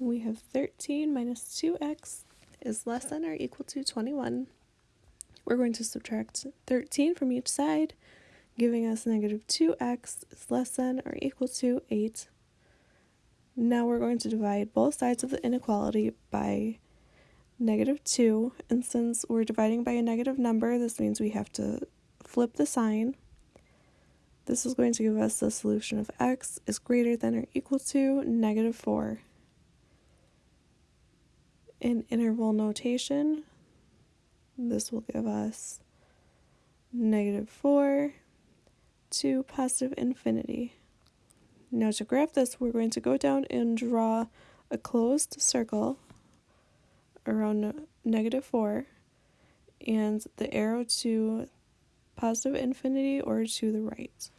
we have 13 minus 2x is less than or equal to 21. We're going to subtract 13 from each side, giving us negative 2x is less than or equal to 8. Now we're going to divide both sides of the inequality by negative 2, and since we're dividing by a negative number, this means we have to flip the sign. This is going to give us the solution of x is greater than or equal to negative 4. In interval notation, this will give us negative 4 to positive infinity. Now to graph this, we're going to go down and draw a closed circle around negative 4 and the arrow to positive infinity or to the right.